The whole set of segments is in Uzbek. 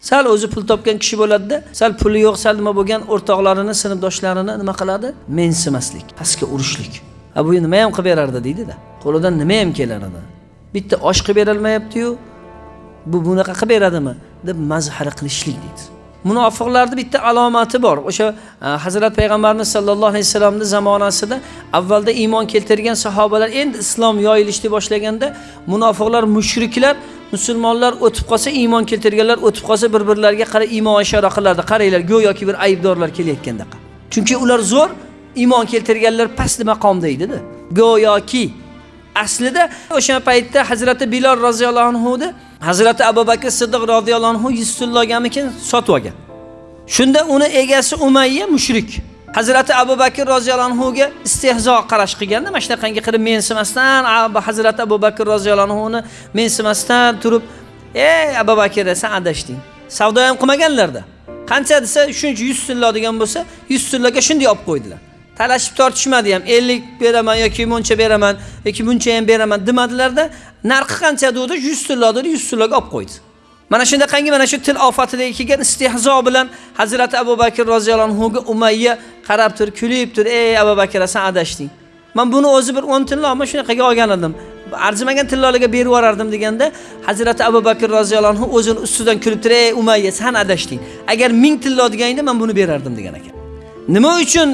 Sal o'zi pul topgan kishi bo'ladida, sal puli yo'q, sal nima bo'lgan o'rtoqlarini, sinfdoshlarini nima qiladi? Mensimaslik, pastga urishlik. a bu nima ham qilib berardi deydida Qo'lidan nima ham kelar edi Bitta osh qilib berolmayaptiyu bu bunaqa qilib beradimi deb mazhara qilishlik deydi. munofiqlarni bitta alomati bor. O'sha e, Hazrat payg'ambarimiz sollallohu alayhi vasallamning zamonasida avvalda iymon keltirgan sahobalar endi islom yoyilishni boshlaganda munofiqlar, mushriklar musulmonlar o'tib qolsa iymon keltirganlar o'tib qolsa bir-birlariga qarab iymon ishora qilardi. Qaranglar, go'yoki bir aybdorlar kelayotganda. Chunki ular zo'r, iymon keltirganlar past maqomda edida Go'yoki aslida o'sha paytda Hazrati Bilal roziyallohu anhu Hazrati Abu Bakr Siddiq roziyallohu anhu 100 so'llaganmikin sotib olgan. Shunda uni egasi Umayya mushrik. Hazrati Abu Bakr roziyallohu anhu ga istehzo qarash qilganda, mana shunaqangi qilib mensimasdan Hazrati Abu Bakr roziyallohu anhuni mensimasdan turib, "Ey Abu Bakr, sen adashding. Savdo ham qilmaganlarda. Qancha desa, shuncha yuz sillo degan bo'lsa, 100 silloga shunday olib qo'ydilar. talashib tortishmadi ham 50 beraman yoki muncha beraman yoki buncha ham beraman demadilarda narxi qancha dedi 100 tillo dedi 100 tilloga olib qo'ydi mana shundaqangi mana shu til ofatidagi kelgan istehzo bilan hazrati abu bakr roziyallohu anhuga umayya qarab turib kulib turib ey abu bakr san adashding man buni o'zi bir 10 tillo shunaqaga olgan edim. Arzimagan tillolarga berib yuborardim deganda hazrati abu bakr roziyallohu anhu o'zini ustidan kulib turib ey umayya san adashding agar 1000 tillo deganingda man buni berardim degan ekan. Nima uchun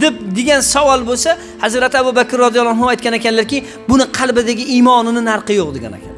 deb degan savol bo'lsa Hazrat Abu Bakr roziyallohu anhu aytgan ekanlarki, buni qalbidagi iymonini narxi yo'q degan ekan.